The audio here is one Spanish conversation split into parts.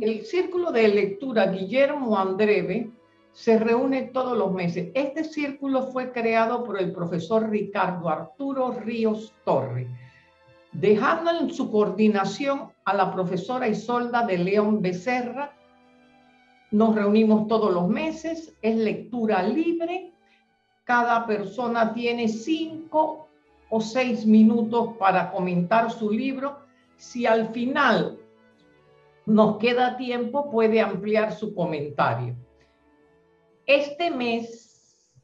el círculo de lectura Guillermo Andreve se reúne todos los meses. Este círculo fue creado por el profesor Ricardo Arturo Ríos Torre, dejando en su coordinación a la profesora Isolda de León Becerra. Nos reunimos todos los meses, es lectura libre. Cada persona tiene cinco o seis minutos para comentar su libro. Si al final nos queda tiempo, puede ampliar su comentario. Este mes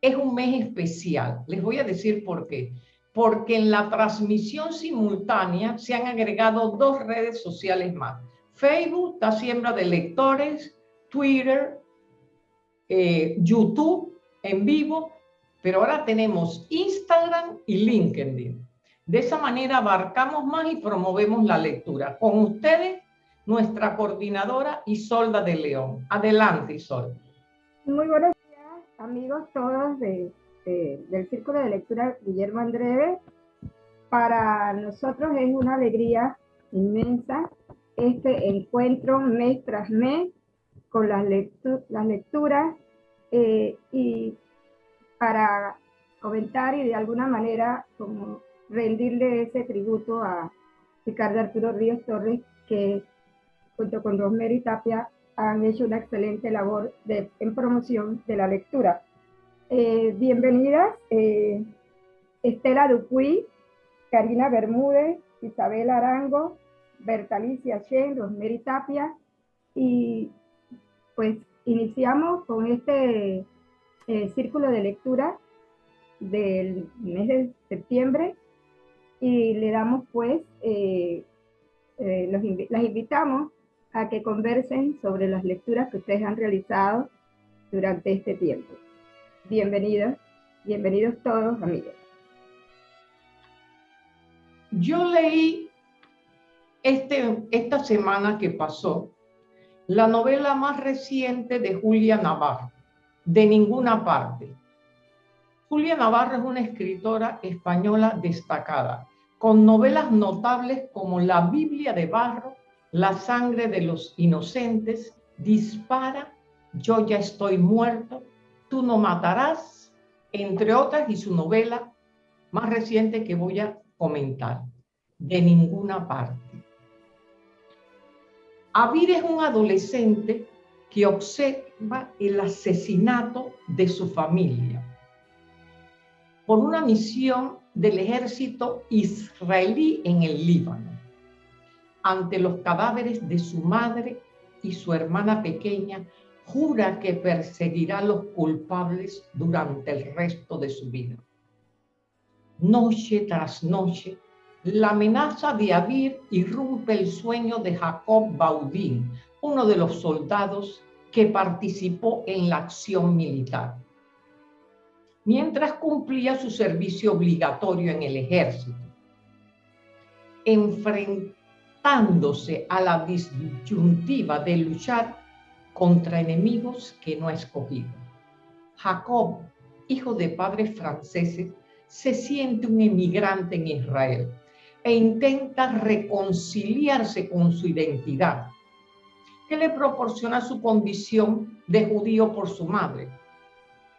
es un mes especial. Les voy a decir por qué. Porque en la transmisión simultánea se han agregado dos redes sociales más. Facebook está siembra de lectores, Twitter, eh, YouTube en vivo, pero ahora tenemos Instagram y LinkedIn. De esa manera abarcamos más y promovemos la lectura. Con ustedes, nuestra coordinadora Isolda de León. Adelante, Isolda. Muy buenos días, amigos todos de, del Círculo de Lectura Guillermo Andreve. Para nosotros es una alegría inmensa este encuentro mes tras mes con las, las lecturas eh, y para comentar y de alguna manera como rendirle ese tributo a Ricardo Arturo Ríos Torres, que junto con Rosemary Tapia han hecho una excelente labor de, en promoción de la lectura. Eh, bienvenidas eh, Estela Dupuy, Karina Bermúdez, Isabel Arango, Bertalicia Chen, Rosemary Tapia, y pues iniciamos con este eh, círculo de lectura del mes de septiembre y le damos pues, eh, eh, las invitamos a que conversen sobre las lecturas que ustedes han realizado durante este tiempo. Bienvenidos, bienvenidos todos amigos. Yo leí este, esta semana que pasó la novela más reciente de Julia Navarro, De ninguna parte. Julia Navarro es una escritora española destacada con novelas notables como La Biblia de Barro, La sangre de los inocentes, Dispara, Yo ya estoy muerto, Tú no matarás, entre otras, y su novela más reciente que voy a comentar, De ninguna parte. Avir es un adolescente que observa el asesinato de su familia por una misión del ejército israelí en el Líbano. Ante los cadáveres de su madre y su hermana pequeña, jura que perseguirá a los culpables durante el resto de su vida. Noche tras noche, la amenaza de Abir irrumpe el sueño de Jacob Baudín, uno de los soldados que participó en la acción militar mientras cumplía su servicio obligatorio en el ejército, enfrentándose a la disyuntiva de luchar contra enemigos que no ha escogido. Jacob, hijo de padres franceses, se siente un emigrante en Israel e intenta reconciliarse con su identidad, que le proporciona su condición de judío por su madre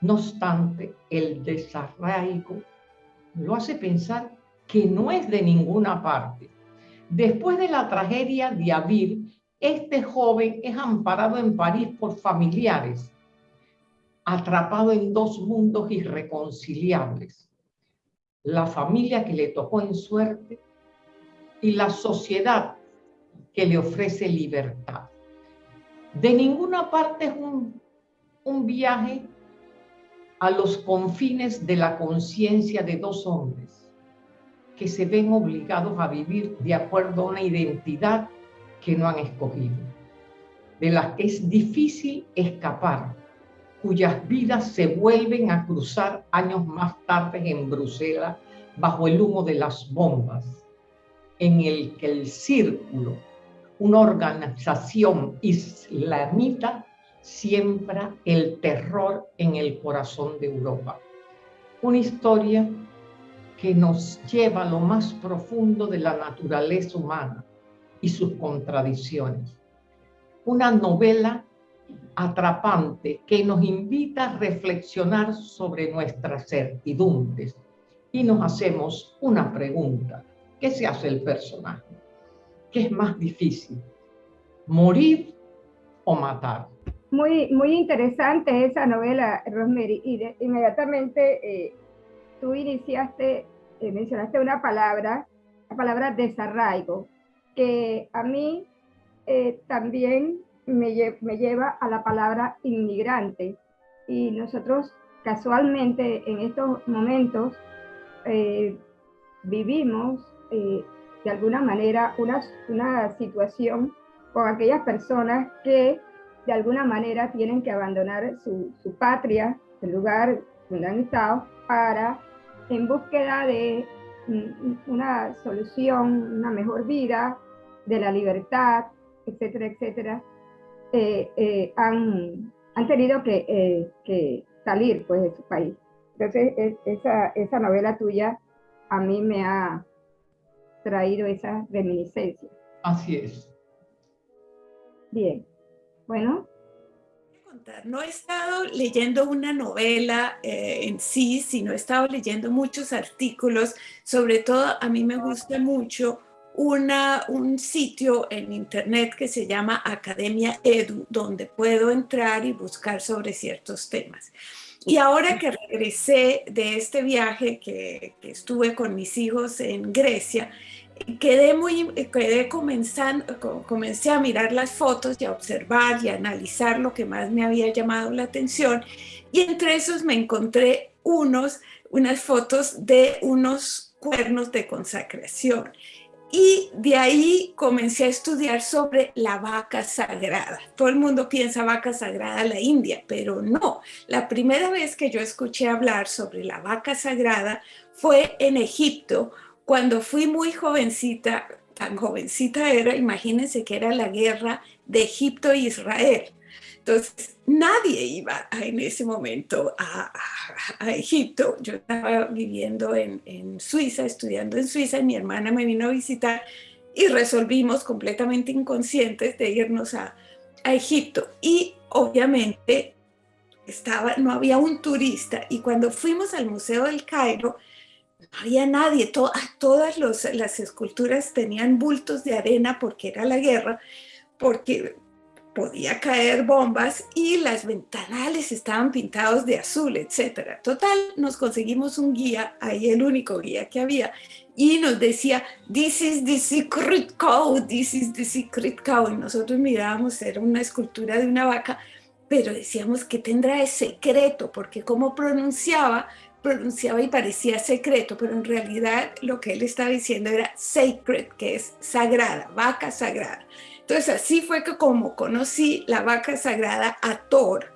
no obstante, el desarraigo lo hace pensar que no es de ninguna parte. Después de la tragedia de Avir, este joven es amparado en París por familiares, atrapado en dos mundos irreconciliables. La familia que le tocó en suerte y la sociedad que le ofrece libertad. De ninguna parte es un, un viaje a los confines de la conciencia de dos hombres que se ven obligados a vivir de acuerdo a una identidad que no han escogido, de las que es difícil escapar, cuyas vidas se vuelven a cruzar años más tarde en Bruselas bajo el humo de las bombas, en el que el círculo, una organización islamita, siembra el terror en el corazón de Europa. Una historia que nos lleva a lo más profundo de la naturaleza humana, y sus contradicciones. Una novela atrapante que nos invita a reflexionar sobre nuestras certidumbres y nos hacemos una pregunta. ¿Qué se hace el personaje? ¿Qué es más difícil? ¿Morir o matar? Muy, muy interesante esa novela, Rosemary. Y inmediatamente eh, tú iniciaste, eh, mencionaste una palabra, la palabra desarraigo, que a mí eh, también me, me, lleva a la palabra inmigrante. Y nosotros casualmente en estos momentos vivimos de alguna manera una, una situación con aquellas personas que de alguna manera tienen que abandonar su, su patria, el lugar donde han estado, para en búsqueda de una solución, una mejor vida, de la libertad, etcétera, etcétera, eh, eh, han, han, tenido que, eh, que, salir pues, de su país. Entonces, esa, esa novela tuya a mí me ha traído esa reminiscencia. Así es. Bien. Bueno. No he estado leyendo una novela eh, en sí, sino he estado leyendo muchos artículos. Sobre todo, a mí me gusta mucho una, un sitio en internet que se llama Academia Edu, donde puedo entrar y buscar sobre ciertos temas. Y ahora que regresé de este viaje que, que estuve con mis hijos en Grecia, quedé muy, quedé comenzando, comencé a mirar las fotos y a observar y a analizar lo que más me había llamado la atención y entre esos me encontré unos, unas fotos de unos cuernos de consacración y de ahí comencé a estudiar sobre la vaca sagrada. Todo el mundo piensa vaca sagrada la India, pero no. La primera vez que yo escuché hablar sobre la vaca sagrada fue en Egipto, cuando fui muy jovencita, tan jovencita era, imagínense que era la guerra de Egipto e Israel. Entonces, nadie iba en ese momento a, Egipto. Yo estaba viviendo en, en, Suiza, estudiando en Suiza, mi hermana me vino a visitar y resolvimos completamente inconscientes de irnos a, a Egipto. Y obviamente estaba, no había un turista. Y cuando fuimos al Museo del Cairo, había nadie, ah, todas las esculturas tenían bultos de arena porque era la guerra, porque podía caer bombas y las ventanales estaban pintados de azul, etc. Total, nos conseguimos un guía, ahí el único guía que había, y nos decía, this is the secret cow, this is the secret cow, y nosotros mirábamos, era una escultura de una vaca, pero decíamos que tendrá de secreto, porque como pronunciaba, pronunciaba y parecía secreto, pero en realidad lo que él estaba diciendo era sacred, que es sagrada, vaca sagrada. Entonces así fue que como conocí la vaca sagrada Ator,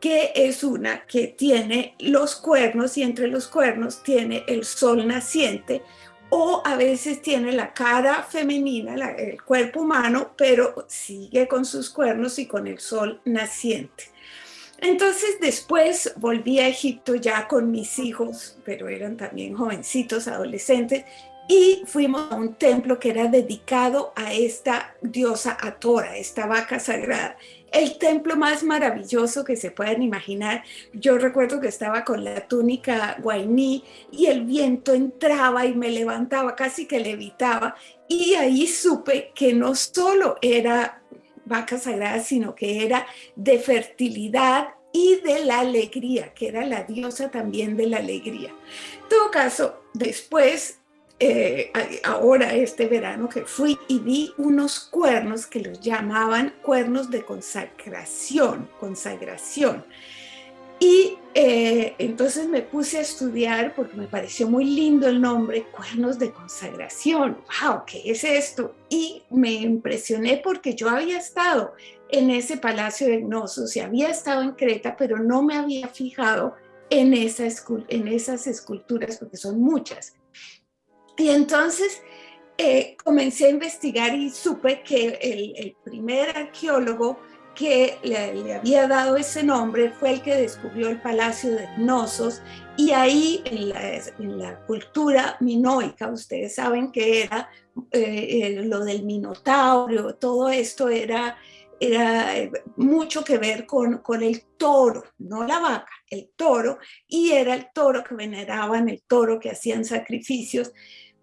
que es una que tiene los cuernos y entre los cuernos tiene el sol naciente o a veces tiene la cara femenina, el cuerpo humano, pero sigue con sus cuernos y con el sol naciente. Entonces después volví a Egipto ya con mis hijos, pero eran también jovencitos, adolescentes, y fuimos a un templo que era dedicado a esta diosa Atora, esta vaca sagrada. El templo más maravilloso que se puedan imaginar. Yo recuerdo que estaba con la túnica guainí y el viento entraba y me levantaba, casi que levitaba. Y ahí supe que no solo era vaca sagrada, sino que era de fertilidad y de la alegría, que era la diosa también de la alegría. En todo caso, después, eh, ahora este verano que fui y vi unos cuernos que los llamaban cuernos de consagración, consagración. Y eh, entonces me puse a estudiar porque me pareció muy lindo el nombre, Cuernos de Consagración. ¡Wow! ¿Qué es esto? Y me impresioné porque yo había estado en ese palacio de Gnosos y había estado en Creta, pero no me había fijado en, esa en esas esculturas porque son muchas. Y entonces eh, comencé a investigar y supe que el, el primer arqueólogo que le, había dado ese nombre fue el que descubrió el Palacio de Gnosos y ahí en la, cultura minoica, ustedes saben que era eh, lo del minotauro, todo esto era, era eh, mucho que ver con, con el toro, no la vaca, el toro, y era el toro que veneraban, el toro que hacían sacrificios,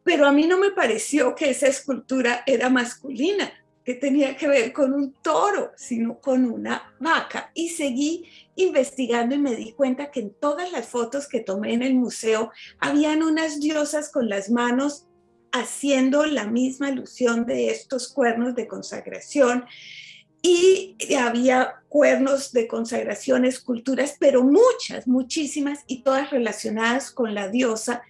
pero a mí no me pareció que esa escultura era masculina, que tenía que ver con un toro, sino con una vaca. Y seguí investigando y me di cuenta que en todas las fotos que tomé en el museo habían unas diosas con las manos haciendo la misma alusión de estos cuernos de consagración y había cuernos de consagración, esculturas, pero muchas, muchísimas y todas relacionadas con la diosa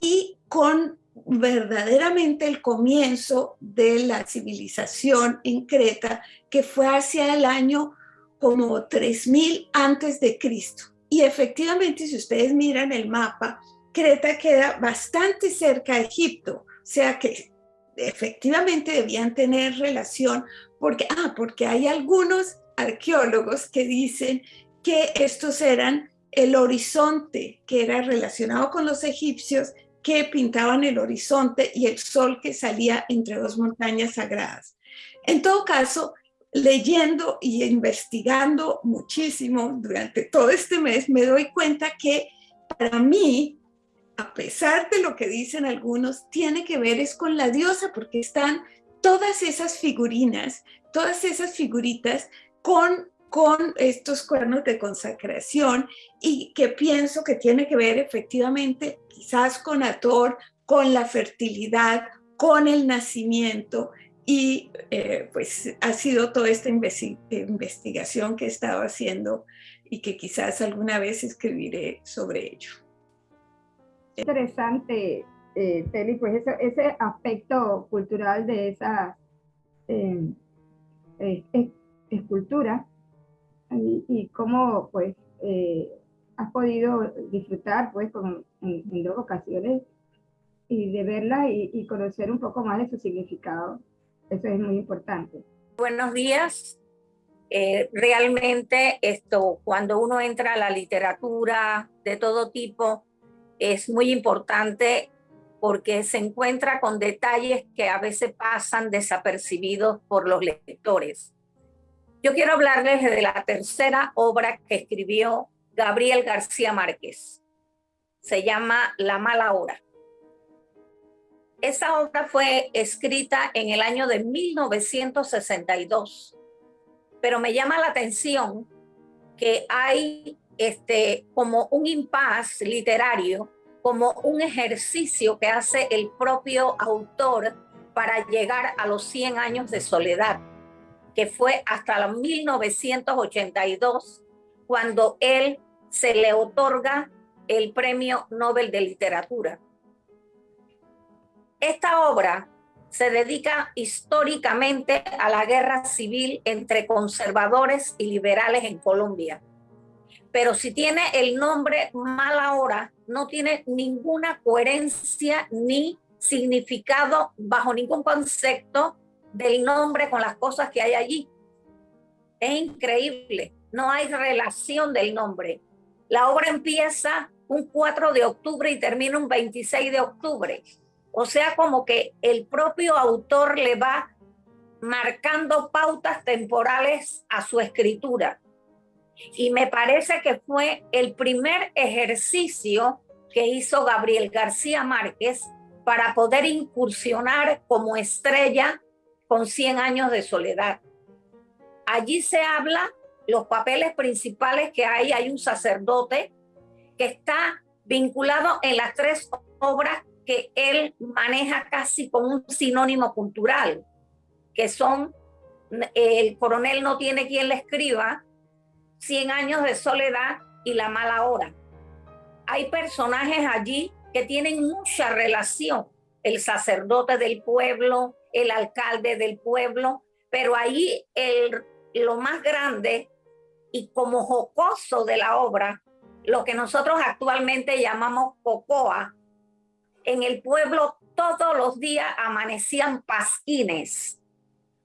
y con verdaderamente el comienzo de la civilización en Creta, que fue hacia el año como 3000 antes de Cristo. Y efectivamente, si ustedes miran el mapa, Creta queda bastante cerca de Egipto, o sea que efectivamente debían tener relación, porque, ah, porque hay algunos arqueólogos que dicen que estos eran el horizonte que era relacionado con los egipcios que pintaban el horizonte y el sol que salía entre dos montañas sagradas. En todo caso, leyendo y investigando muchísimo durante todo este mes, me doy cuenta que para mí, a pesar de lo que dicen algunos, tiene que ver es con la diosa, porque están todas esas figurinas, todas esas figuritas con con estos cuernos de consagración y que pienso que tiene que ver efectivamente quizás con Ator, con la fertilidad, con el nacimiento y eh, pues ha sido toda esta investigación que he estado haciendo y que quizás alguna vez escribiré sobre ello. Interesante, eh, Teli, pues ese, aspecto cultural de esa eh, eh escultura y, cómo pues eh, has podido disfrutar pues con, en, dos ocasiones y de verla y, conocer un poco más de su significado. Eso es muy importante. Buenos días. Eh, realmente esto, cuando uno entra a la literatura de todo tipo, es muy importante porque se encuentra con detalles que a veces pasan desapercibidos por los lectores. Yo quiero hablarles de la tercera obra que escribió Gabriel García Márquez. Se llama La mala hora. Esa obra fue escrita en el año de 1962, pero me llama la atención que hay este, como un impasse literario, como un ejercicio que hace el propio autor para llegar a los 100 años de soledad que fue hasta la 1982 cuando él se le otorga el Premio Nobel de Literatura. Esta obra se dedica históricamente a la guerra civil entre conservadores y liberales en Colombia. Pero si tiene el nombre Mala Hora, no tiene ninguna coherencia ni significado bajo ningún concepto del nombre con las cosas que hay allí. Es increíble, no hay relación del nombre. La obra empieza un 4 de octubre y termina un 26 de octubre. O sea, como que el propio autor le va marcando pautas temporales a su escritura. Y me parece que fue el primer ejercicio que hizo Gabriel García Márquez para poder incursionar como estrella con 100 años de soledad. Allí se habla los papeles principales que hay. Hay un sacerdote que está vinculado en las tres obras que él maneja casi como un sinónimo cultural, que son El coronel no tiene quien le escriba, 100 años de soledad y La mala hora. Hay personajes allí que tienen mucha relación, el sacerdote del pueblo, el alcalde del pueblo, pero ahí el, lo más grande y como jocoso de la obra, lo que nosotros actualmente llamamos cocoa, en el pueblo todos los días amanecían pasquines.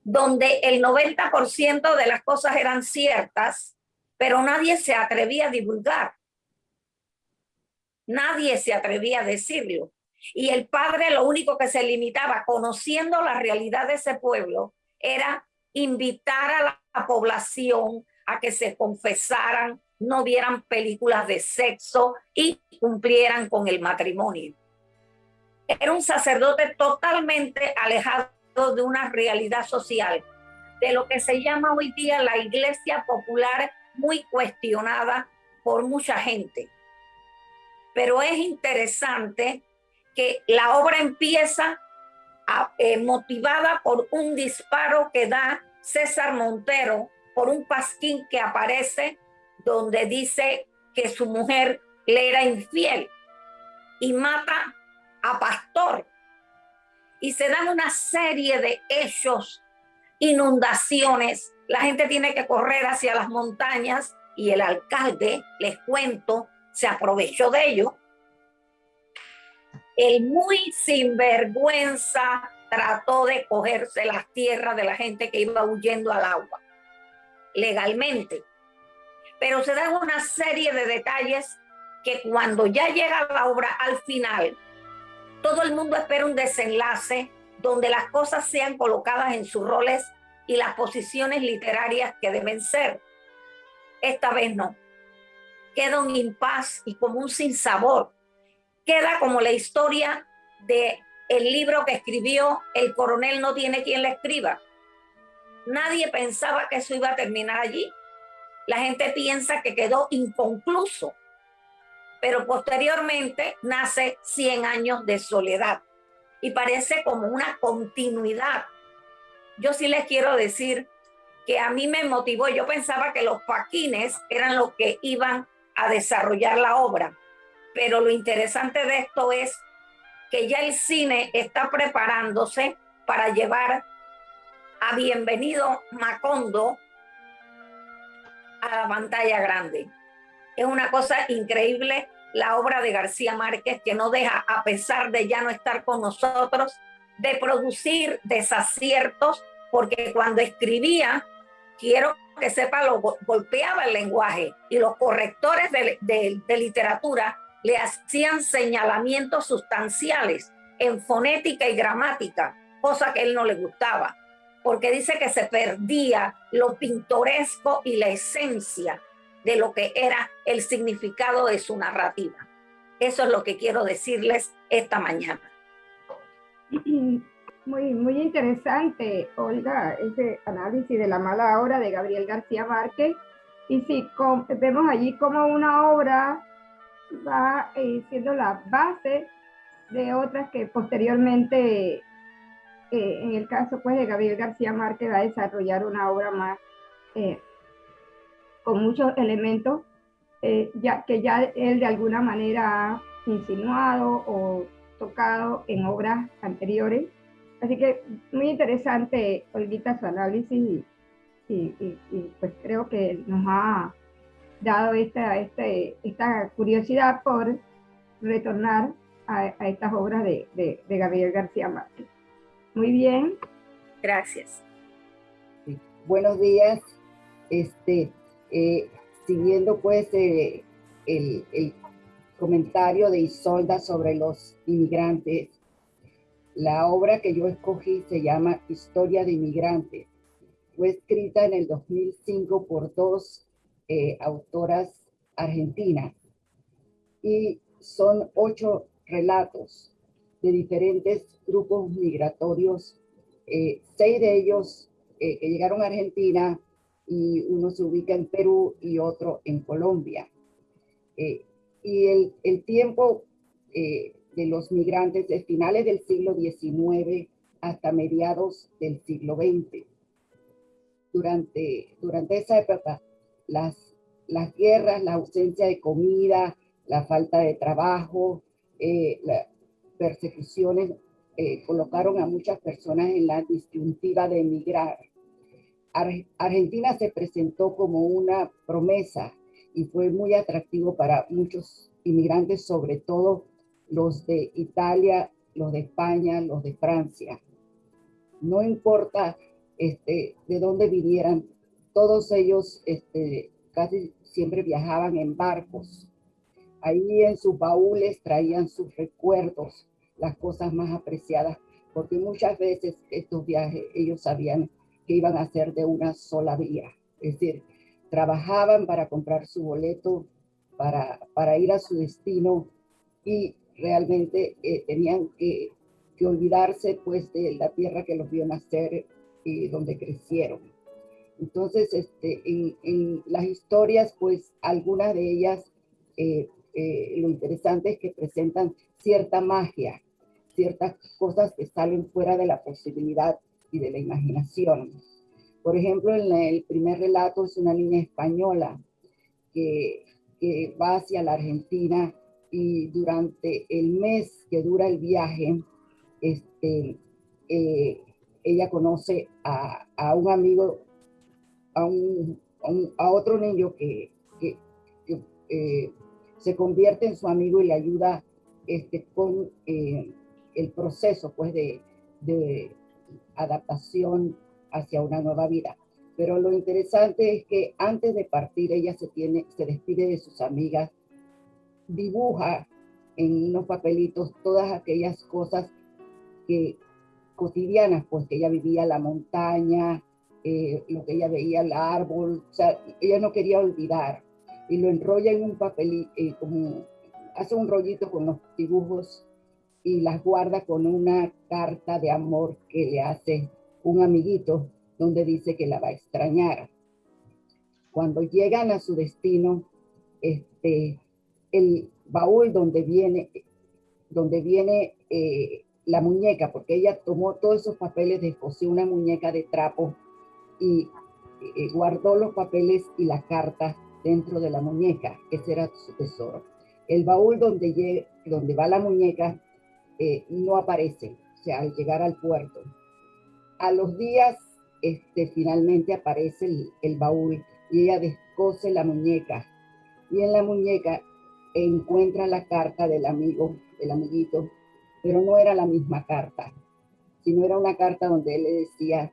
donde el 90% de las cosas eran ciertas, pero nadie se atrevía a divulgar. Nadie se atrevía a decirlo. Y el padre lo único que se limitaba, conociendo la realidad de ese pueblo, era invitar a la población a que se confesaran, no vieran películas de sexo y cumplieran con el matrimonio. Era un sacerdote totalmente alejado de una realidad social, de lo que se llama hoy día la iglesia popular, muy cuestionada por mucha gente. Pero es interesante que la obra empieza eh, motivada por un disparo que da César Montero por un pasquín que aparece donde dice que su mujer le era infiel y mata a Pastor. Y se dan una serie de hechos, inundaciones. La gente tiene que correr hacia las montañas y el alcalde, les cuento, se aprovechó de ello el muy sinvergüenza trató de cogerse las tierras de la gente que iba huyendo al agua, legalmente. Pero se dan una serie de detalles que cuando ya llega la obra al final, todo el mundo espera un desenlace donde las cosas sean colocadas en sus roles y las posiciones literarias que deben ser. Esta vez no. Queda un impas y como un sinsabor queda como la historia de el libro que escribió El coronel no tiene quien le escriba. Nadie pensaba que eso iba a terminar allí. La gente piensa que quedó inconcluso. Pero posteriormente nace 100 años de soledad y parece como una continuidad. Yo sí les quiero decir que a mí me motivó, yo pensaba que los paquines eran los que iban a desarrollar la obra pero lo interesante de esto es que ya el cine está preparándose para llevar a Bienvenido Macondo a la pantalla grande. Es una cosa increíble la obra de García Márquez que no deja, a pesar de ya no estar con nosotros, de producir desaciertos, porque cuando escribía, quiero que sepa, lo golpeaba el lenguaje y los correctores de, de literatura le hacían señalamientos sustanciales en fonética y gramática, cosa que él no le gustaba, porque dice que se perdía lo pintoresco y la esencia de lo que era el significado de su narrativa. Eso es lo que quiero decirles esta mañana. Muy, muy interesante, Olga, ese análisis de la mala obra de Gabriel García Márquez. Y si vemos allí como una obra va eh, siendo la base de otras que posteriormente, eh, en el caso pues de Gabriel García Márquez, va a desarrollar una obra más eh, con muchos elementos ya, que ya él de alguna manera ha insinuado o tocado en obras anteriores. Así que muy interesante, Olguita, su análisis y, y pues creo que nos ha dado esta, este, esta curiosidad por retornar a, estas obras de, Gabriel García Márquez. Muy bien. Gracias. Buenos días. Este, eh, siguiendo pues eh, el, el, comentario de Isolda sobre los inmigrantes, la obra que yo escogí se llama Historia de Inmigrantes. Fue escrita en el 2005 por dos eh, autoras argentinas y son ocho relatos de diferentes grupos migratorios, eh, seis de ellos eh, que llegaron a Argentina y uno se ubica en Perú y otro en Colombia. y el, el tiempo de los migrantes de finales del siglo XIX hasta mediados del siglo XX. Durante, durante esa época, las, las guerras, la ausencia de comida, la falta de trabajo, eh, las persecuciones eh, colocaron a muchas personas en la disyuntiva de emigrar. Argentina se presentó como una promesa y fue muy atractivo para muchos inmigrantes, sobre todo los de Italia, los de España, los de Francia. No importa este, de dónde vinieran. Todos ellos este, casi siempre viajaban en barcos. Ahí en sus baúles traían sus recuerdos, las cosas más apreciadas, porque muchas veces estos viajes ellos sabían que iban a ser de una sola vía. Es decir, trabajaban para comprar su boleto, para, para ir a su destino y realmente eh, tenían que, que, olvidarse pues de la tierra que los vio nacer y donde crecieron. Entonces, este, en, las historias, pues algunas de ellas, eh, eh, lo interesante es que presentan cierta magia, ciertas cosas que salen fuera de la posibilidad y de la imaginación. Por ejemplo, en el primer relato es una niña española que, que va hacia la Argentina y durante el mes que dura el viaje, este, eh, ella conoce a, a, un amigo, a, un, a, otro niño que, que, eh, se convierte en su amigo y le ayuda este, con eh, el proceso pues, de, de adaptación hacia una nueva vida. Pero lo interesante es que antes de partir ella se, tiene, se despide de sus amigas dibuja en unos papelitos todas aquellas cosas que cotidianas, pues que ella vivía la montaña, eh, lo que ella veía el árbol, o ella no quería olvidar y lo enrolla en un papel, eh, como hace un rollito con los dibujos y las guarda con una carta de amor que le hace un amiguito donde dice que la va a extrañar. Cuando llegan a su destino, este, el baúl donde viene, donde viene eh, la muñeca, porque ella tomó todos esos papeles, descosió una muñeca de trapo y eh, guardó los papeles y la carta dentro de la muñeca. Ese era su tesoro. El baúl donde, donde va la muñeca eh, no aparece, o sea, al llegar al puerto. A los días, este, finalmente aparece el, el baúl y ella descose la muñeca. Y en la muñeca encuentra la carta del amigo, del amiguito, pero no era la misma carta, sino era una carta donde él le decía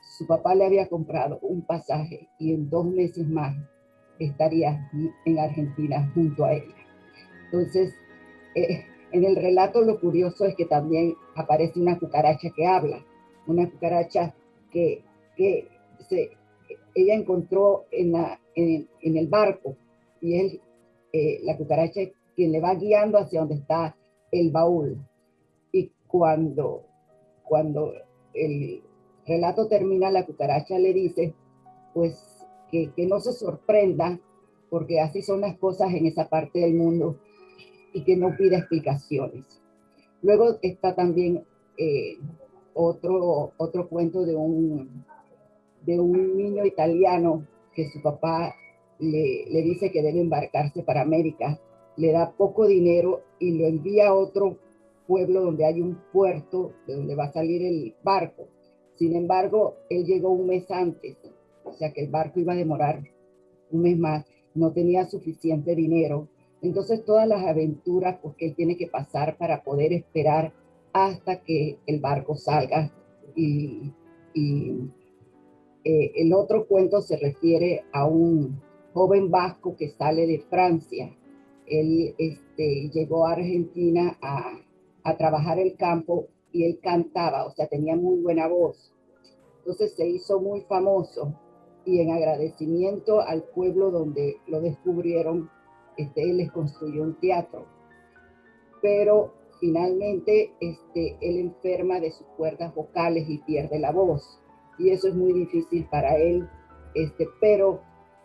su papá le había comprado un pasaje y en dos meses más estaría en Argentina junto a ella. Entonces, eh, en el relato lo curioso es que también aparece una cucaracha que habla, una cucaracha que, que se, ella encontró en, la, en, en el barco y él eh, la cucaracha es quien le va guiando hacia donde está el baúl. Y cuando, cuando el relato termina, la cucaracha le dice, pues que, que no se sorprenda, porque así son las cosas en esa parte del mundo y que no pida explicaciones. Luego está también eh, otro, otro cuento de un, de un niño italiano que su papá le, dice que debe embarcarse para América, le da poco dinero y lo envía a otro pueblo donde hay un puerto de donde va a salir el barco. Sin embargo, él llegó un mes antes, o sea que el barco iba a demorar un mes más, no tenía suficiente dinero. Entonces todas las aventuras pues, que él tiene que pasar para poder esperar hasta que el barco salga. Y, eh, el otro cuento se refiere a un, joven vasco que sale de Francia. Él este, llegó a Argentina a, a trabajar el campo y él cantaba, o sea, tenía muy buena voz. Entonces se hizo muy famoso y en agradecimiento al pueblo donde lo descubrieron, este, él les construyó un teatro. Pero finalmente este, él enferma de sus cuerdas vocales y pierde la voz. Y eso es muy difícil para él, este, pero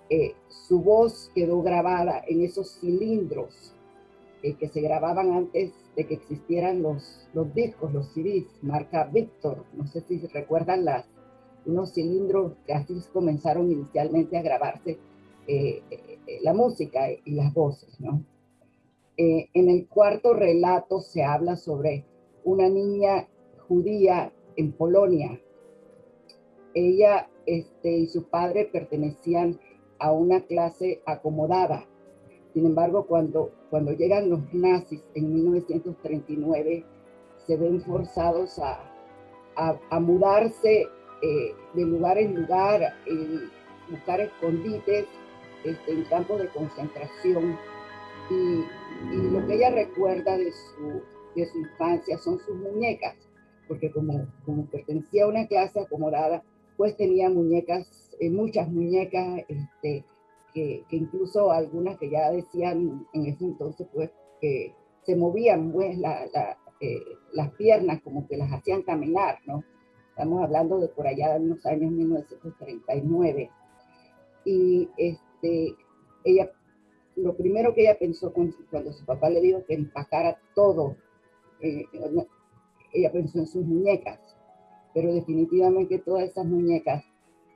eh, su voz quedó grabada en esos cilindros eh, que se grababan antes de que existieran los, los discos, los CDs, marca Victor. No sé si recuerdan las, unos cilindros que así comenzaron inicialmente a grabarse eh, la música y las voces. ¿no? en el cuarto relato se habla sobre una niña judía en Polonia. Ella este, y su padre pertenecían a una clase acomodada. Sin embargo, cuando, cuando llegan los nazis en 1939, se ven forzados a, a, mudarse eh, de lugar en lugar, buscar escondites este, en campos de concentración. Y, lo que ella recuerda de su, de su infancia son sus muñecas, porque como, como pertenecía a una clase acomodada, pues tenía muñecas, eh, muchas muñecas, este, que, incluso algunas que ya decían en ese entonces, pues, que se movían, pues, eh, las piernas como que las hacían caminar, ¿no? Estamos hablando de por allá de unos años 1939. Y este, ella, lo primero que ella pensó cuando, su papá le dijo que empacara todo, eh, ella pensó en sus muñecas, pero definitivamente todas esas muñecas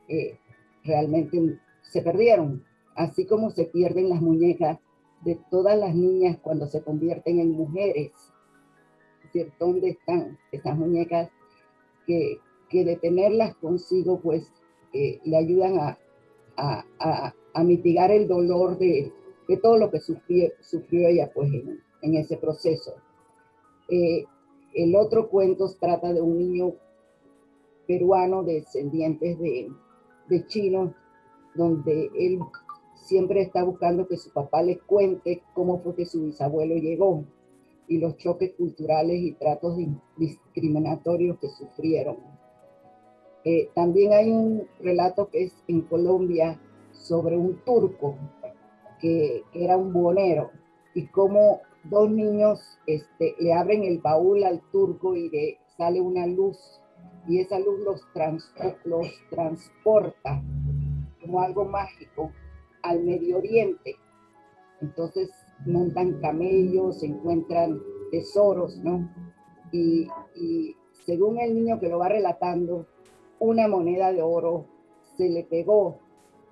eh, realmente se perdieron, así como se pierden las muñecas de todas las niñas cuando se convierten en mujeres. ¿Dónde están esas muñecas que, que de tenerlas consigo, pues eh, le ayudan a, a, a, mitigar el dolor de, de, todo lo que sufrió, sufrió ella pues en, en ese proceso. Eh, el otro cuento trata de un niño peruano descendientes de, de chinos, donde él siempre está buscando que su papá le cuente cómo fue que su bisabuelo llegó y los choques culturales y tratos discriminatorios que sufrieron. Eh, también hay un relato que es en Colombia sobre un turco que, era un bonero y cómo dos niños este, le abren el baúl al turco y le sale una luz y esa luz los, los transporta como algo mágico al Medio Oriente. Entonces montan camellos, encuentran tesoros, ¿no? Y, y según el niño que lo va relatando, una moneda de oro se le pegó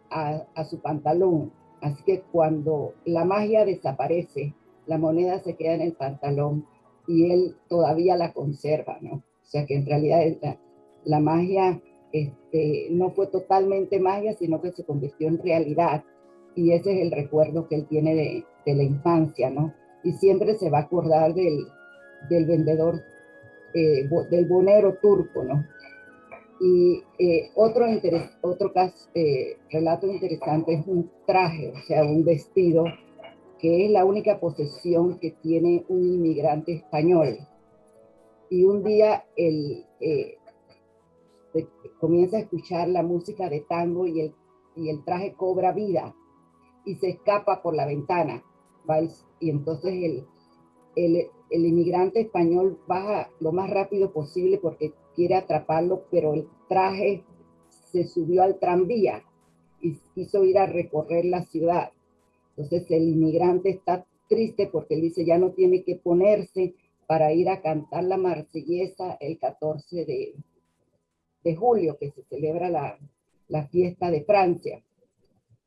a, su pantalón. Así que cuando la magia desaparece, la moneda se queda en el pantalón y él todavía la conserva, ¿no? O sea que en realidad la, magia este, no fue totalmente magia, sino que se convirtió en realidad. Y ese es el recuerdo que él tiene de, la infancia, ¿no? Y siempre se va a acordar del, del vendedor, eh, del bonero turco, ¿no? Y eh, otro, otro caso, eh, relato interesante es un traje, o sea, un vestido, que es la única posesión que tiene un inmigrante español. Y un día eh, comienza a escuchar la música de tango y el, y el traje cobra vida y se escapa por la ventana. Y entonces el, el, el inmigrante español baja lo más rápido posible porque quiere atraparlo, pero el traje se subió al tranvía y quiso ir a recorrer la ciudad. Entonces el inmigrante está triste porque él dice ya no tiene que ponerse para ir a cantar la marsellesa el 14 de, de julio, que se celebra la, la fiesta de Francia.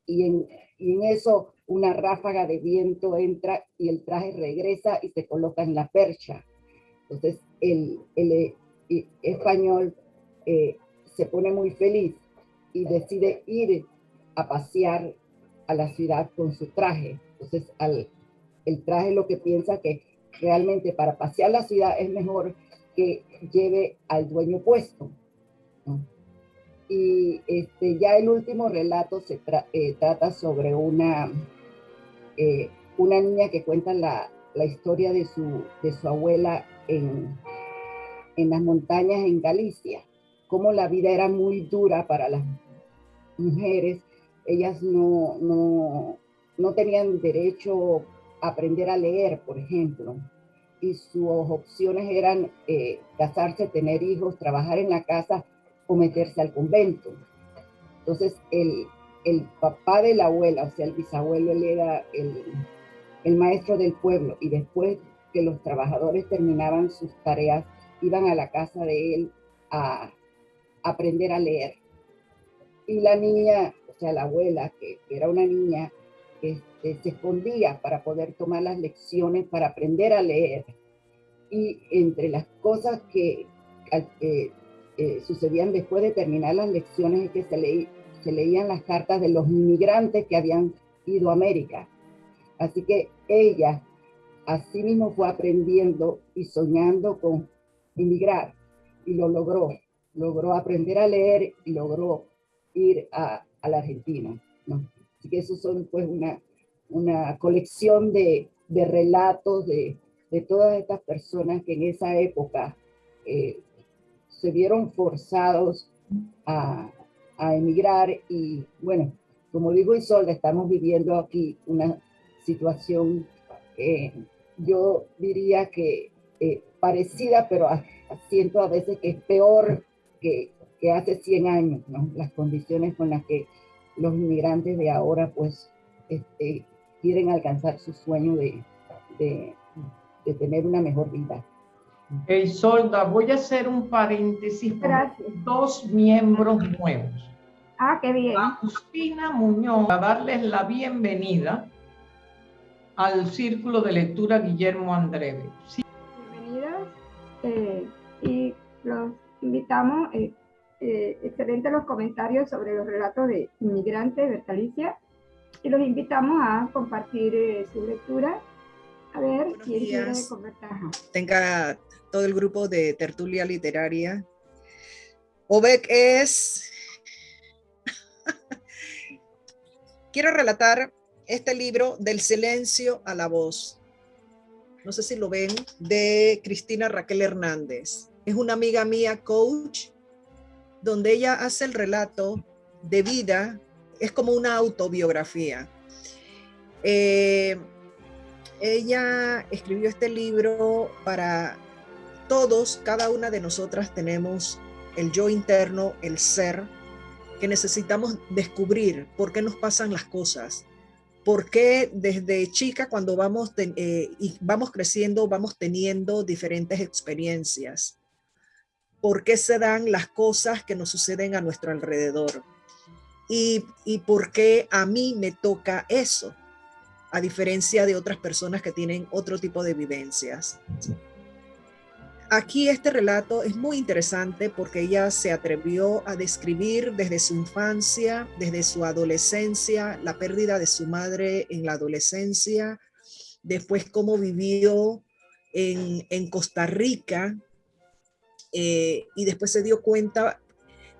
Y en, y en eso una ráfaga de viento entra y el traje regresa y se coloca en la percha. Entonces el, el, español eh, se pone muy feliz y decide ir a pasear a la ciudad con su traje. Entonces, el traje lo que piensa que realmente para pasear la ciudad es mejor que lleve al dueño puesto. Y este, ya el último relato se eh, trata sobre una, eh, una niña que cuenta la, la historia de su, de su abuela en, en las montañas en Galicia, cómo la vida era muy dura para las mujeres, ellas no, no, no tenían derecho a aprender a leer, por ejemplo, y sus opciones eran eh, casarse, tener hijos, trabajar en la casa o meterse al convento. Entonces, el, el papá de la abuela, o sea, el bisabuelo, él era el, el maestro del pueblo, y después que los trabajadores terminaban sus tareas, iban a la casa de él a aprender a leer. Y la niña, o sea, la abuela, que, era una niña, este, se escondía para poder tomar las lecciones, para aprender a leer. Y entre las cosas que eh, sucedían después de terminar las lecciones es que se, se leían las cartas de los inmigrantes que habían ido a América. Así que ella así mismo fue aprendiendo y soñando con emigrar y lo logró. logró aprender a leer y logró ir a, a la Argentina. Así que esos son pues una, una colección de, de relatos de, de, todas estas personas que en esa época eh, se vieron forzados a, emigrar y bueno, como digo Isolda, estamos viviendo aquí una situación, eh, yo diría que eh, parecida, pero siento a veces que es peor que, hace 100 años, ¿no? Las condiciones con las que los inmigrantes de ahora, pues, este, quieren alcanzar su sueño de tener una mejor vida. Hey, Solda, voy a hacer un paréntesis para dos miembros nuevos. Ah, qué bien. Agustina Muñoz, a darles la bienvenida al Círculo de Lectura Guillermo Andreve. Sí. Bienvenidas eh, y los invitamos, eh, eh, excelentes los comentarios sobre los relatos de inmigrantes, Bertalicia, y los invitamos a compartir eh, su lectura. A ver Buenos quién quiere conversar. Tenga todo el grupo de tertulia literaria. Obec es... Quiero relatar este libro del silencio a la voz. No sé si lo ven, de Cristina Raquel Hernández es una amiga mía, coach, donde ella hace el relato de vida, es como una autobiografía. Eh, ella escribió este libro para todos, cada una de nosotras tenemos el yo interno, el ser, que necesitamos descubrir por qué nos pasan las cosas, por qué desde chica cuando vamos, eh, y vamos creciendo vamos teniendo diferentes experiencias por qué se dan las cosas que nos suceden a nuestro alrededor y, y por qué a mí me toca eso, a diferencia de otras personas que tienen otro tipo de vivencias. Aquí este relato es muy interesante porque ella se atrevió a describir desde su infancia, desde su adolescencia, la pérdida de su madre en la adolescencia, después cómo vivió en, en Costa Rica eh, y después se dio cuenta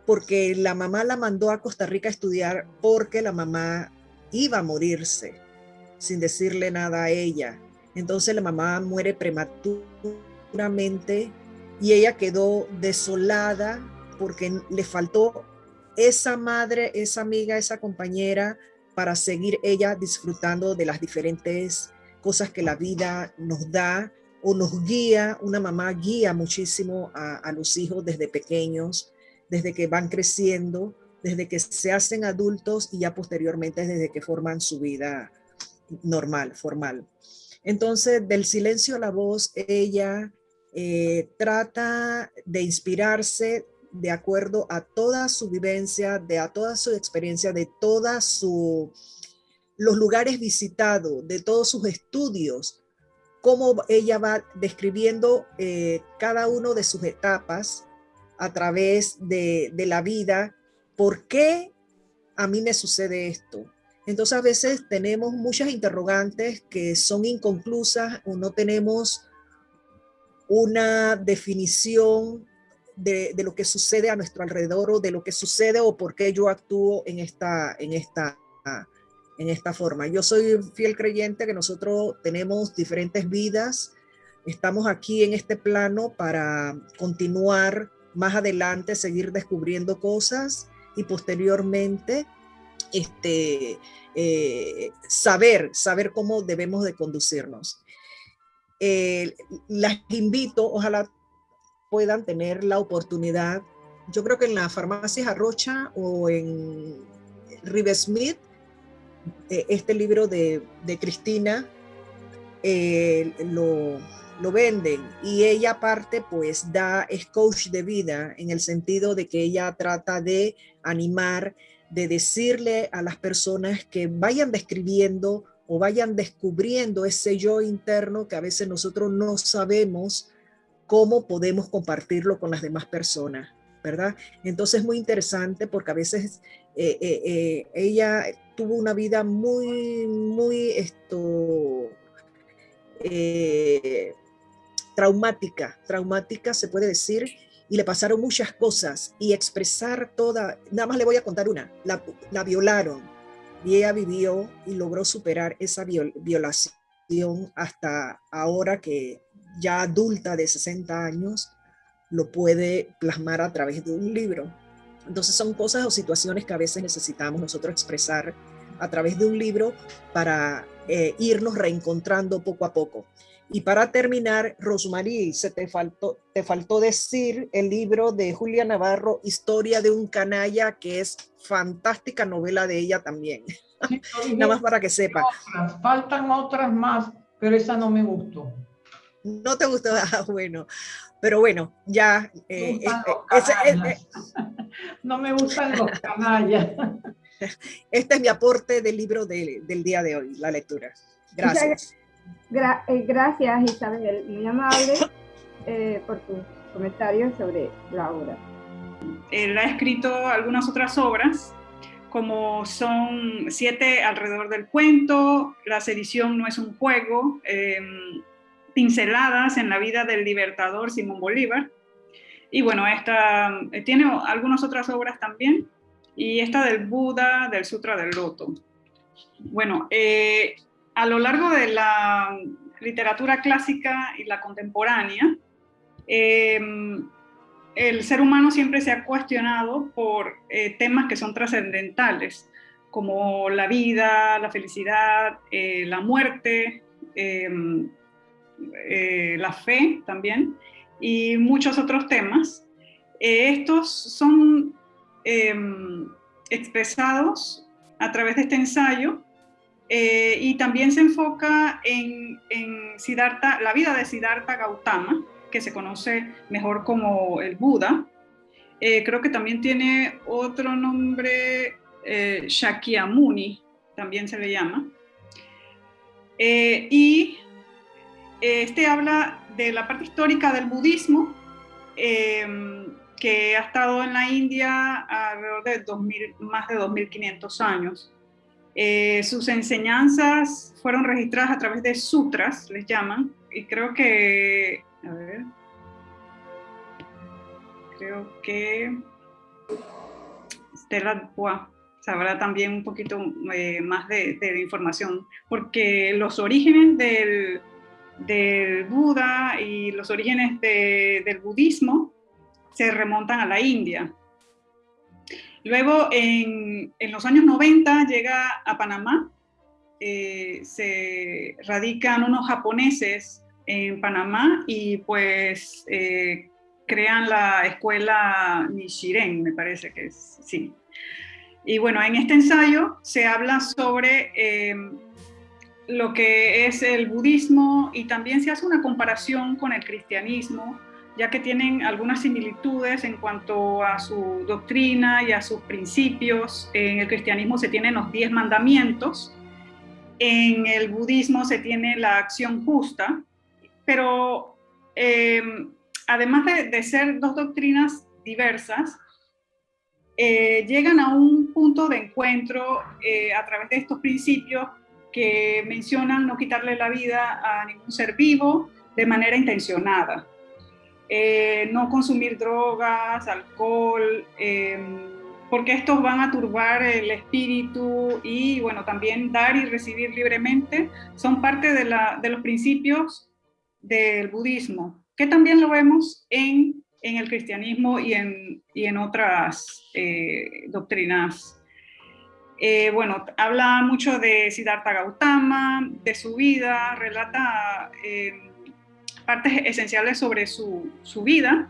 porque la mamá la mandó a Costa Rica a estudiar porque la mamá iba a morirse sin decirle nada a ella. Entonces la mamá muere prematuramente y ella quedó desolada porque le faltó esa madre, esa amiga, esa compañera para seguir ella disfrutando de las diferentes cosas que la vida nos da o nos guía, una mamá guía muchísimo a, los hijos desde pequeños, desde que van creciendo, desde que se hacen adultos y ya posteriormente desde que forman su vida normal, formal. Entonces, del silencio a la voz, ella eh, trata de inspirarse de acuerdo a toda su vivencia, de a toda su experiencia, de todos los lugares visitados, de todos sus estudios, cómo ella va describiendo eh, cada uno de sus etapas a través de, de, la vida, por qué a mí me sucede esto. Entonces a veces tenemos muchas interrogantes que son inconclusas o no tenemos una definición de, lo que sucede a nuestro alrededor o de lo que sucede o por qué yo actúo en esta, en esta en esta forma. Yo soy fiel creyente que nosotros tenemos diferentes vidas, estamos aquí en este plano para continuar más adelante, seguir descubriendo cosas y posteriormente este, eh, saber, saber cómo debemos de conducirnos. Eh, las invito, ojalá puedan tener la oportunidad, yo creo que en la farmacia Arrocha o en River Smith eh, este libro de, Cristina eh, lo, lo, venden y ella aparte pues da, es coach de vida en el sentido de que ella trata de animar, de decirle a las personas que vayan describiendo o vayan descubriendo ese yo interno que a veces nosotros no sabemos cómo podemos compartirlo con las demás personas, ¿verdad? Entonces es muy interesante porque a veces eh, ella tuvo una vida muy, muy esto, eh, traumática, traumática se puede decir, y le pasaron muchas cosas y expresar toda, nada más le voy a contar una, la, la violaron y ella vivió y logró superar esa violación hasta ahora que ya adulta de 60 años lo puede plasmar a través de un libro. Entonces son cosas o situaciones que a veces necesitamos nosotros expresar a través de un libro para eh, irnos reencontrando poco a poco. Y para terminar, Rosmarie, se te faltó, te faltó decir el libro de Julia Navarro, Historia de un canalla, que es fantástica novela de ella también. Nada más para que sepa. faltan otras más, pero esa no me gustó. No te gustó, ah, bueno. Pero bueno, ya. Eh, eh, no me gustan los canallas. Este es mi aporte del libro del día de hoy, la lectura. Gracias. Eh, gracias, Isabel, muy amable eh, por tus comentarios sobre la obra. Él ha escrito algunas otras obras, como son Siete alrededor del cuento, La sedición no es un juego, em, Pinceladas en la vida del libertador Simón Bolívar. Y bueno, esta, eh, tiene algunas otras obras también, y esta del Buda, del Sutra del Loto. Bueno, eh, a lo largo de la literatura clásica y la contemporánea, em, el ser humano siempre se ha cuestionado por eh, temas que son trascendentales, como la vida, la felicidad, eh, la muerte, em, la fe también, y muchos otros temas. estos son em, expresados a través de este ensayo eh, y también se enfoca en, Siddhartha, la vida de Siddhartha Gautama, que se conoce mejor como el Buda. Eh, creo que también tiene otro nombre, eh, Shakyamuni, también se le llama. y este habla de la parte histórica del budismo, que ha estado en la India alrededor de 2000, más de 2.500 años. Eh, sus enseñanzas fueron registradas a través de sutras, les llaman, y creo que, a ver, creo que Stella sabrá también un poquito eh, más de, información, porque los orígenes del, del Buda y los orígenes del budismo se remontan a la India. Luego, en, los años 90, llega a Panamá, eh, se radican unos japoneses en Panamá y pues eh, crean la escuela Nishiren, me parece que es, sí. Y bueno, en este ensayo se habla sobre eh, lo que es el budismo y también se hace una comparación con el cristianismo ya que tienen algunas similitudes en cuanto a su doctrina y a sus principios. En el cristianismo se tienen los diez mandamientos, en el budismo se tiene la acción justa, pero eh, además de, ser dos doctrinas diversas, eh, llegan a un punto de encuentro eh, a través de estos principios que mencionan no quitarle la vida a ningún ser vivo de manera intencionada. Eh, no consumir drogas, alcohol, em, porque estos van a turbar el espíritu y bueno, también dar y recibir libremente son parte de, los principios del budismo, que también lo vemos en, el cristianismo y en, otras eh, doctrinas. Eh, bueno, habla mucho de Siddhartha Gautama, de su vida, relata em, partes esenciales sobre su, su vida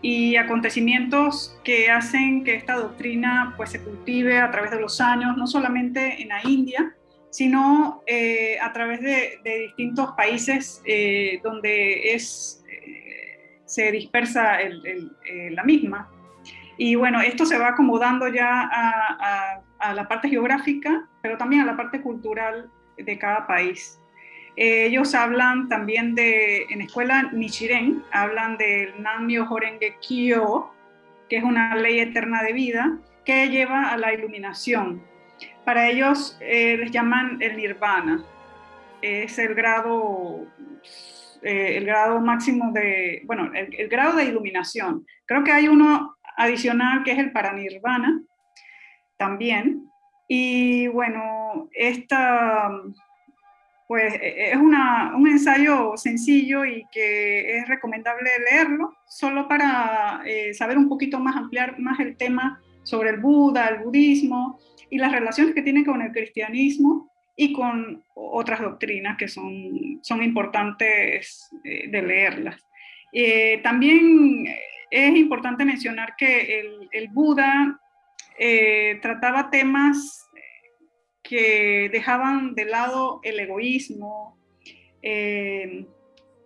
y acontecimientos que hacen que esta doctrina pues, se cultive a través de los años, no solamente en la India, sino eh, a través de, distintos países eh, donde es, eh, se dispersa la misma. Y bueno, esto se va acomodando ya a, a, la parte geográfica, pero también a la parte cultural de cada país. Ellos hablan también de, en escuela Nichiren, hablan del Nanmyo Horenge Kyo, que es una ley eterna de vida que lleva a la iluminación. Para ellos eh, les llaman el nirvana. Es el grado eh, el grado máximo de, bueno, el, grado de iluminación. Creo que hay uno adicional que es el paranirvana también. Y bueno, esta pues e, es un ensayo sencillo y que es recomendable leerlo, solo para eh, saber un poquito más, ampliar más el tema sobre el Buda, el budismo y las relaciones que tiene con el cristianismo y con otras doctrinas que son, son importantes eh, de leerlas. Eh, también es importante mencionar que el Buda trataba temas que dejaban de lado el egoísmo, eh,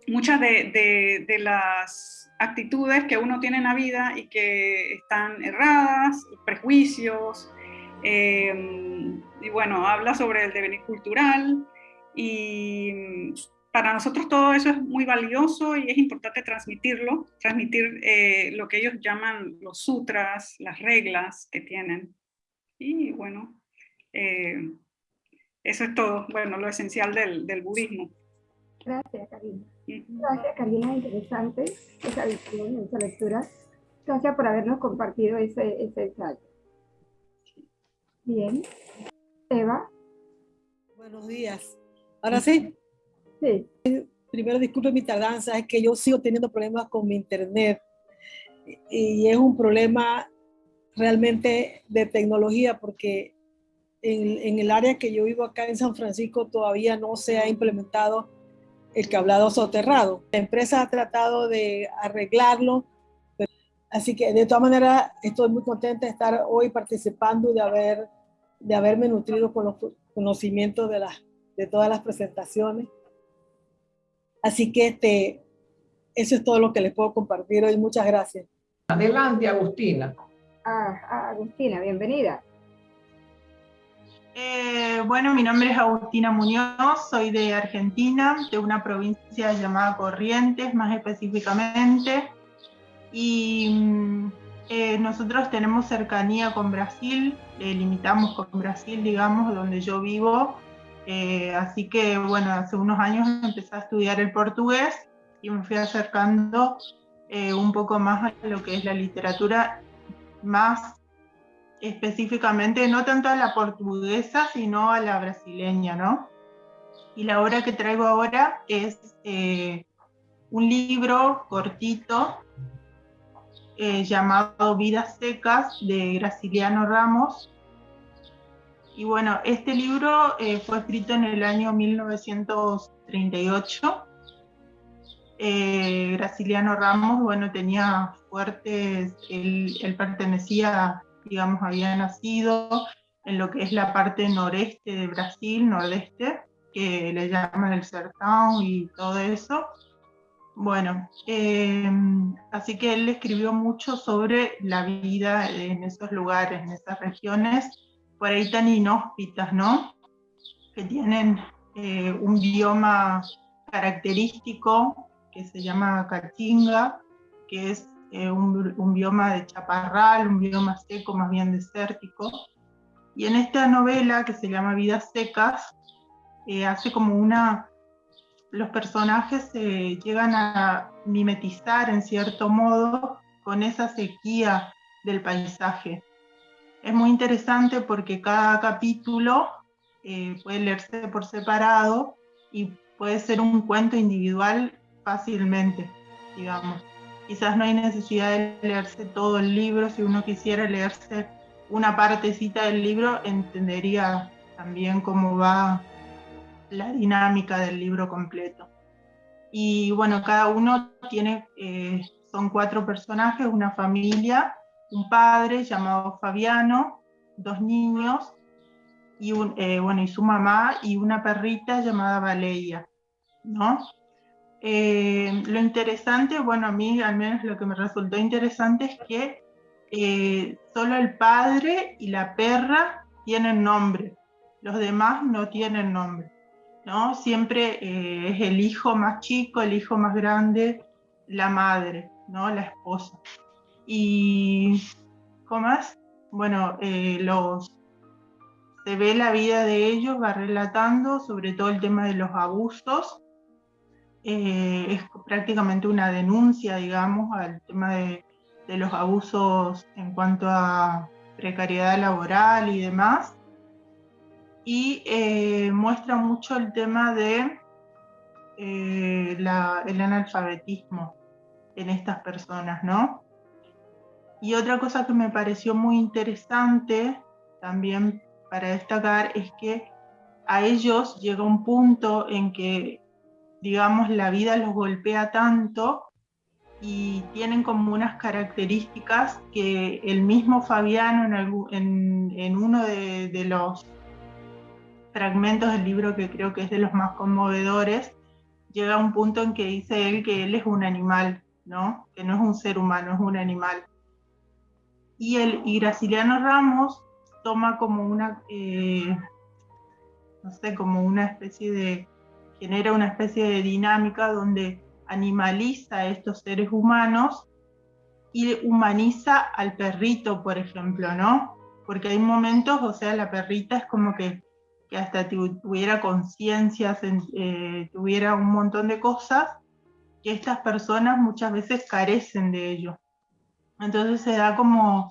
muchas de, las actitudes que uno tiene en la vida y que están erradas, prejuicios, eh, y bueno, habla sobre el devenir cultural y para nosotros todo eso es muy valioso y es importante transmitirlo, transmitir eh, lo que ellos llaman los sutras, las reglas que tienen. Y bueno, eh, eso es todo, bueno, lo esencial del, del budismo. Gracias, Karina. Gracias, Karina, interesante esa visión, esa lectura. Gracias por habernos compartido ese, ese ensayo. Bien. Eva. Buenos días. Ahora sí. Sí. Primero, disculpe mi tardanza, es que yo sigo teniendo problemas con mi internet y es un problema realmente de tecnología porque en, el área que yo vivo acá en San Francisco todavía no se ha implementado el cableado soterrado. La empresa ha tratado de arreglarlo, así que de todas maneras estoy muy contenta de estar hoy participando y de, haber, de haberme nutrido con los conocimientos de, las, de todas las presentaciones. Así que este, eso es todo lo que les puedo compartir hoy. Muchas gracias. Adelante, Agustina. Ah, Agustina, bienvenida. Eh, bueno, mi nombre es Agustina Muñoz, soy de Argentina, de una provincia llamada Corrientes más específicamente. Y mm, eh, nosotros tenemos cercanía con Brasil, eh, limitamos con Brasil, digamos, donde yo vivo. así que, bueno, hace unos años empecé a estudiar el portugués y me fui acercando un poco más a lo que es la literatura más específicamente no tanto a la portuguesa, sino a la brasileña, ¿no? Y la obra que traigo ahora es eh, un libro cortito eh, llamado Vidas Secas de Graciliano Ramos. Y bueno, este libro eh, fue escrito en el año 1938. Graciliano Ramos, bueno, tenía fuertes, él, él pertenecía digamos, había nacido en lo que es la parte noreste de Brasil, nordeste, que le llaman el Sertão y todo eso. Bueno, eh, así que él escribió mucho sobre la vida en esos lugares, en esas regiones, por ahí tan inhóspitas, ¿no? Que tienen eh, un bioma característico que se llama Caatinga, que es eh, un, bioma de chaparral, un bioma seco, más bien desértico. Y en esta novela, que se llama Vidas Secas, eh, hace como una... Los personajes se llegan a mimetizar en cierto modo con esa sequía del paisaje. Es muy interesante porque cada capítulo eh, puede leerse por separado y puede ser un cuento individual fácilmente, digamos. Quizás no hay necesidad de leerse todo el libro, si uno quisiera leerse una partecita del libro, entendería también cómo va la dinámica del libro completo. Y bueno, cada uno tiene, eh, son cuatro personajes, una familia, un padre llamado Fabiano, dos niños, y, un, eh, bueno, y su mamá y una perrita llamada Valeria, ¿no? Eh, lo interesante, bueno, a mí al menos lo que me resultó interesante es que eh, solo el padre y la perra tienen nombre, los demás no tienen nombre, ¿no? Siempre eh, es el hijo más chico, el hijo más grande, la madre, ¿no? La esposa. Y, ¿cómo más? Bueno, se ve la vida de ellos, va relatando sobre todo el tema de los abusos eh, es prácticamente una denuncia, digamos, al tema de, los abusos en cuanto a precariedad laboral y demás. Y eh, muestra mucho el tema de eh, el analfabetismo en estas personas, ¿no? Y otra cosa que me pareció muy interesante también para destacar es que a ellos llega un punto en que, digamos, la vida los golpea tanto y tienen como unas características que el mismo Fabiano en, en, uno de, los fragmentos del libro que creo que es de los más conmovedores, llega a un punto en que dice él que él es un animal, ¿no? Que no es un ser humano, es un animal. Y, el, y Graciliano Ramos toma como una, eh, no sé, como una especie de, genera una especie de dinámica donde animaliza a estos seres humanos y humaniza al perrito, por ejemplo, ¿no? Porque hay momentos, o sea, la perrita es como que, que hasta tuviera conciencia, eh, tuviera un montón de cosas que estas personas muchas veces carecen de ello. Entonces se da como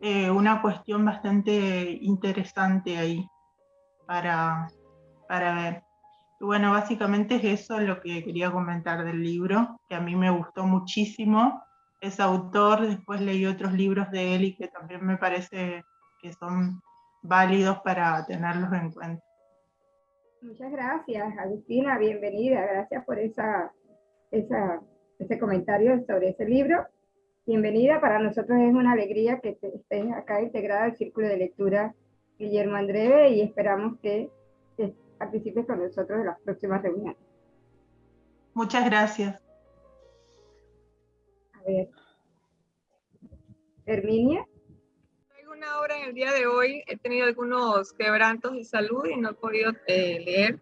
eh, una cuestión bastante interesante ahí para, para ver bueno, básicamente es eso lo que quería comentar del libro, que a mí me gustó muchísimo. Es autor, después leí otros libros de él y que también me parece que son válidos para tenerlos en cuenta. Muchas gracias, Agustina, bienvenida. Gracias por esa, esa, ese comentario sobre ese libro. Bienvenida, para nosotros es una alegría que estés acá integrada al Círculo de Lectura Guillermo Andreve y esperamos que participes con nosotros en las próximas reuniones. Muchas gracias. A ver. Herminia. Traigo una obra en el día de hoy. He tenido algunos quebrantos de salud y no he podido eh, leer.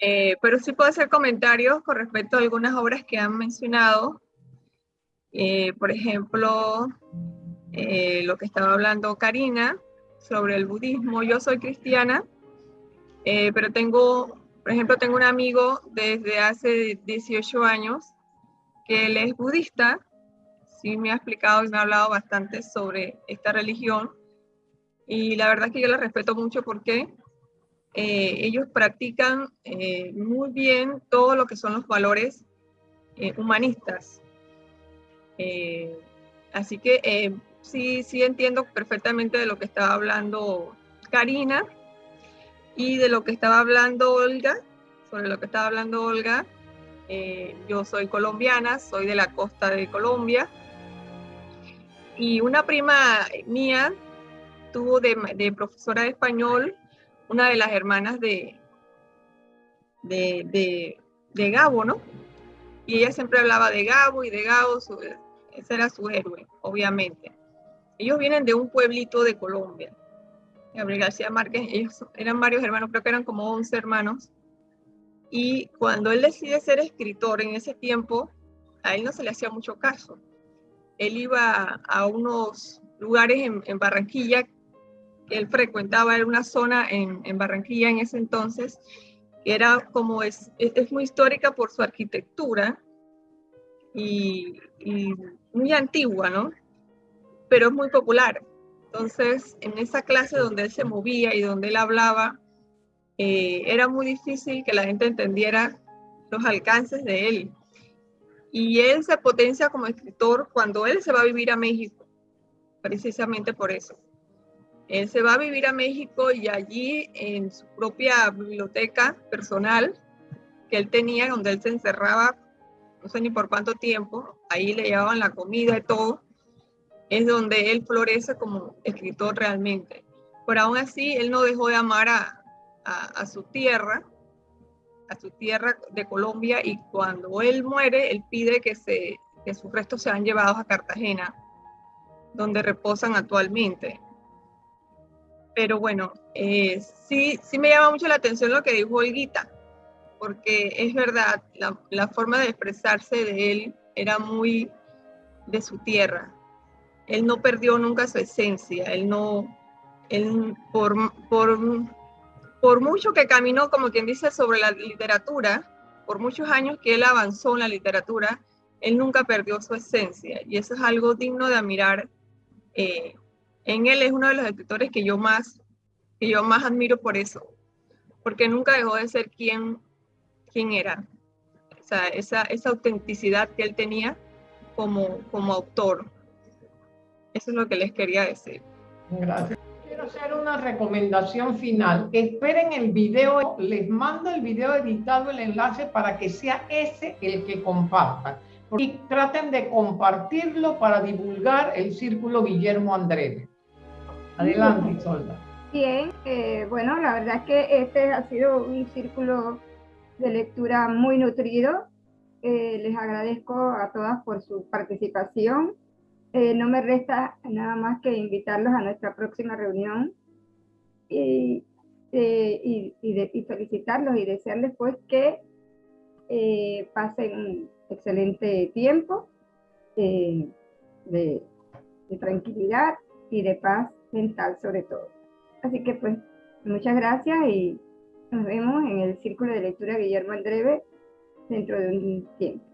Eh, pero sí puedo hacer comentarios con respecto a algunas obras que han mencionado. Eh, por ejemplo, lo que estaba hablando Karina sobre el budismo. Yo soy cristiana eh, pero tengo, por ejemplo, tengo un amigo desde hace 18 años que él es budista, sí me ha explicado y me ha hablado bastante sobre esta religión y la verdad es que yo la respeto mucho porque eh, ellos practican eh, muy bien todo lo que son los valores humanistas. así que sí, sí entiendo perfectamente de lo que estaba hablando Karina y de lo que estaba hablando Olga, sobre lo que estaba hablando Olga, eh, yo soy colombiana, soy de la costa de Colombia. Y una prima mía tuvo de, profesora de español una de las hermanas de, de, de, Gabo, ¿no? Y ella siempre hablaba de Gabo y de Gabo, ese era su héroe, obviamente. Ellos vienen de un pueblito de Colombia. Gabriel García Márquez, ellos eran varios hermanos, creo que eran como 11 hermanos. Y cuando él decide ser escritor en ese tiempo, a él no se le hacía mucho caso. Él iba a unos lugares en, Barranquilla que él frecuentaba, era una zona en, Barranquilla en ese entonces, que era como es, es, muy histórica por su arquitectura y, y muy antigua, ¿no? Pero es muy popular. Entonces, en esa clase donde él se movía y donde él hablaba, eh, era muy difícil que la gente entendiera los alcances de él. Y él se potencia como escritor cuando él se va a vivir a México, precisamente por eso. Él se va a vivir a México y allí en su propia biblioteca personal que él tenía, donde él se encerraba, no sé ni por cuánto tiempo, ahí le llevaban la comida y todo, es donde él florece como escritor realmente. Pero aún así, él no dejó de amar a, a, su tierra, a su tierra de Colombia, y cuando él muere, él pide que, se, que sus restos sean llevados a Cartagena, donde reposan actualmente. Pero bueno, eh, sí, sí me llama mucho la atención lo que dijo Olguita, porque es verdad, la, la forma de expresarse de él era muy de su tierra, él no perdió nunca su esencia, él no, él por, por, por mucho que caminó, como quien dice, sobre la literatura, por muchos años que él avanzó en la literatura, él nunca perdió su esencia y eso es algo digno de admirar. Eh, en él es uno de los escritores que yo más, que yo más admiro por eso, porque nunca dejó de ser quien, quien era. O sea, esa, esa autenticidad que él tenía como, como autor. Eso es lo que les quería decir. Gracias. Quiero hacer una recomendación final. Esperen el video, les mando el video editado, el enlace para que sea ese el que compartan. Y traten de compartirlo para divulgar el Círculo Guillermo Andrés. Adelante, Isolda. Bien, eh, bueno, la verdad es que este ha sido un círculo de lectura muy nutrido. Eh, les agradezco a todas por su participación. Eh, no me resta nada más que invitarlos a nuestra próxima reunión y, y, felicitarlos y desearles pues que pasen un excelente tiempo de, de tranquilidad y de paz mental sobre todo. Así que pues muchas gracias y nos vemos en el Círculo de Lectura Guillermo Andreve dentro de un tiempo.